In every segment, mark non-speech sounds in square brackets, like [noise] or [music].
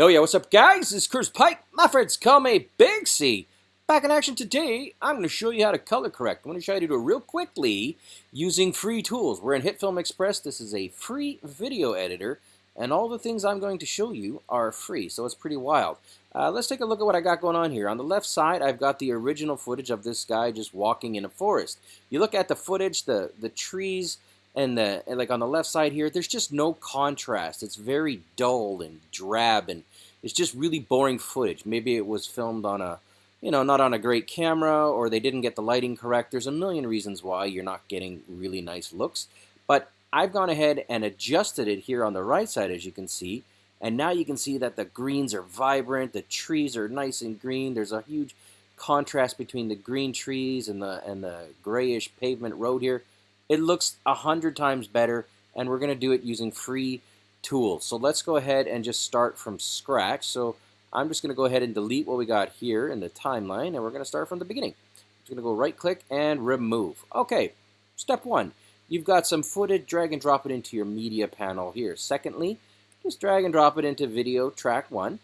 Yo, yeah, what's up, guys? Is Chris Pike. My friends call me Big C. Back in action today, I'm going to show you how to color correct. I'm going to show you how to do it real quickly using free tools. We're in HitFilm Express. This is a free video editor, and all the things I'm going to show you are free, so it's pretty wild. Uh, let's take a look at what I got going on here. On the left side, I've got the original footage of this guy just walking in a forest. You look at the footage, the, the trees, and the and like on the left side here, there's just no contrast. It's very dull and drab, and it's just really boring footage. Maybe it was filmed on a, you know, not on a great camera, or they didn't get the lighting correct. There's a million reasons why you're not getting really nice looks. But I've gone ahead and adjusted it here on the right side, as you can see. And now you can see that the greens are vibrant, the trees are nice and green. There's a huge contrast between the green trees and the and the grayish pavement road here. It looks a hundred times better, and we're going to do it using free tools. So let's go ahead and just start from scratch. So I'm just going to go ahead and delete what we got here in the timeline, and we're going to start from the beginning. I'm just going to go right-click and remove. Okay, step one. You've got some footage, drag and drop it into your media panel here. Secondly, just drag and drop it into video track one.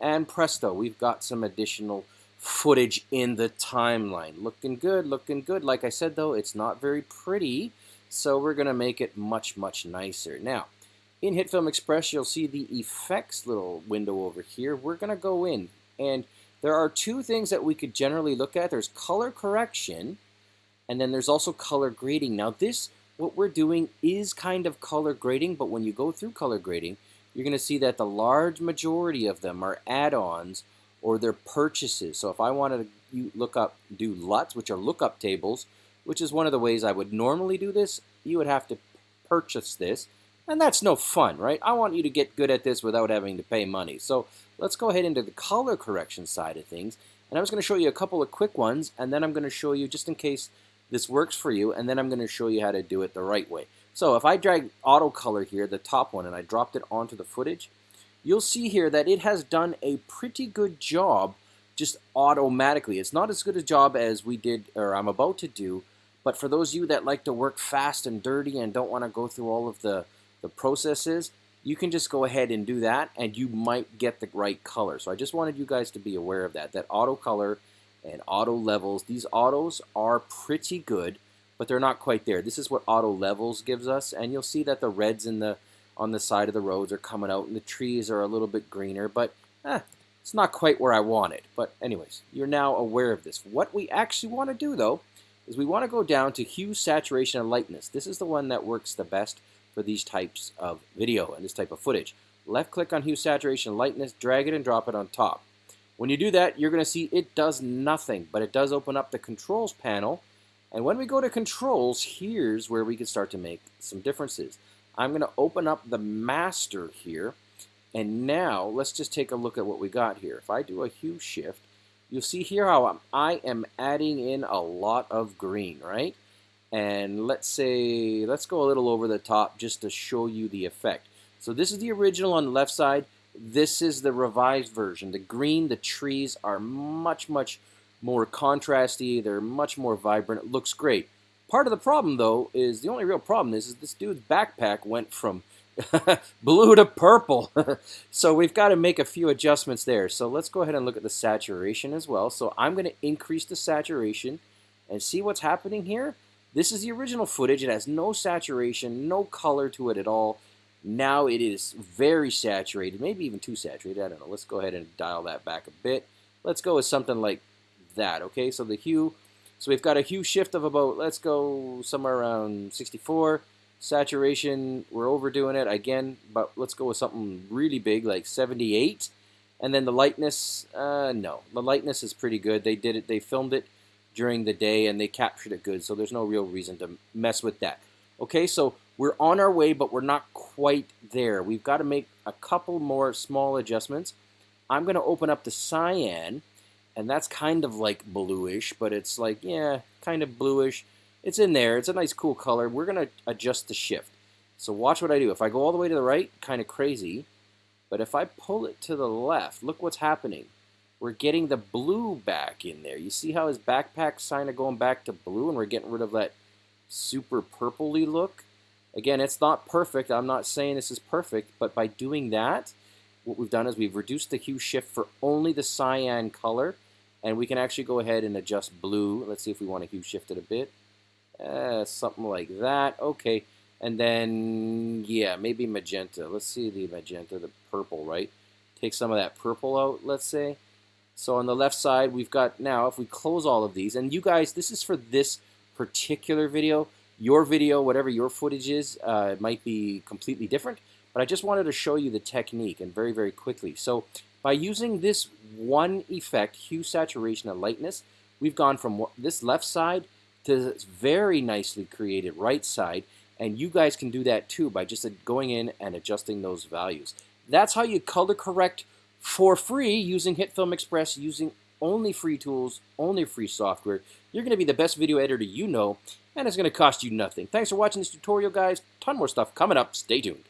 And presto, we've got some additional footage in the timeline. Looking good, looking good. Like I said, though, it's not very pretty, so we're to make it much, much nicer. Now, in HitFilm Express, you'll see the effects little window over here. We're to go in, and there are two things that we could generally look at. There's color correction, and then there's also color grading. Now, this, what we're doing is kind of color grading, but when you go through color grading, you're to see that the large majority of them are add-ons or their purchases. So if I wanted to look up, do LUTs, which are lookup tables, which is one of the ways I would normally do this, you would have to purchase this. And that's no fun, right? I want you to get good at this without having to pay money. So let's go ahead into the color correction side of things. And I'm just going to show you a couple of quick ones, and then I'm going to show you, just in case this works for you, and then I'm going to show you how to do it the right way. So if I drag auto color here, the top one, and I dropped it onto the footage, you'll see here that it has done a pretty good job just automatically. It's not as good a job as we did, or I'm about to do, but for those of you that like to work fast and dirty and don't want to go through all of the, the processes, you can just go ahead and do that and you might get the right color. So I just wanted you guys to be aware of that, that auto color and auto levels, these autos are pretty good, but they're not quite there. This is what auto levels gives us, and you'll see that the reds and the on the side of the roads are coming out and the trees are a little bit greener, but eh, it's not quite where I want it. But anyways, you're now aware of this. What we actually want to do though is we want to go down to hue, saturation, and lightness. This is the one that works the best for these types of video and this type of footage. Left click on hue, saturation, lightness, drag it and drop it on top. When you do that, you're going to see it does nothing, but it does open up the controls panel. And when we go to controls, here's where we can start to make some differences. I'm going to open up the master here. And now let's just take a look at what we got here. If I do a hue shift, you'll see here how I'm, I am adding in a lot of green, right? And let's say, let's go a little over the top just to show you the effect. So this is the original on the left side. This is the revised version. The green, the trees are much, much more contrasty. They're much more vibrant. It looks great. Part of the problem, though, is the only real problem is, is this dude's backpack went from [laughs] blue to purple. [laughs] so we've got to make a few adjustments there. So let's go ahead and look at the saturation as well. So I'm going to increase the saturation and see what's happening here. This is the original footage. It has no saturation, no color to it at all. Now it is very saturated, maybe even too saturated. I don't know. Let's go ahead and dial that back a bit. Let's go with something like that, okay? So the hue so we've got a hue shift of about, let's go somewhere around 64. Saturation, we're overdoing it again, but let's go with something really big like 78. And then the lightness, uh, no, the lightness is pretty good. They did it, they filmed it during the day and they captured it good, so there's no real reason to mess with that. Okay, so we're on our way, but we're not quite there. We've got to make a couple more small adjustments. I'm going to open up the cyan and that's kind of like bluish, but it's like, yeah, kind of bluish. It's in there. It's a nice cool color. We're going to adjust the shift. So watch what I do. If I go all the way to the right, kind of crazy. But if I pull it to the left, look what's happening. We're getting the blue back in there. You see how his backpack's kind of going back to blue and we're getting rid of that super purpley look? Again, it's not perfect. I'm not saying this is perfect, but by doing that, what we've done is we've reduced the hue shift for only the cyan color, and we can actually go ahead and adjust blue. Let's see if we want to hue shift it a bit. Uh, something like that. Okay. And then, yeah, maybe magenta. Let's see the magenta, the purple, right? Take some of that purple out, let's say. So on the left side, we've got now, if we close all of these, and you guys, this is for this particular video. Your video, whatever your footage is, uh, might be completely different, but I just wanted to show you the technique and very, very quickly. So by using this one effect, hue, saturation, and lightness, we've gone from this left side to this very nicely created right side, and you guys can do that too by just uh, going in and adjusting those values. That's how you color correct for free using HitFilm Express, using only free tools, only free software. You're going to be the best video editor you know, and it's going to cost you nothing. Thanks for watching this tutorial, guys. Ton more stuff coming up. Stay tuned.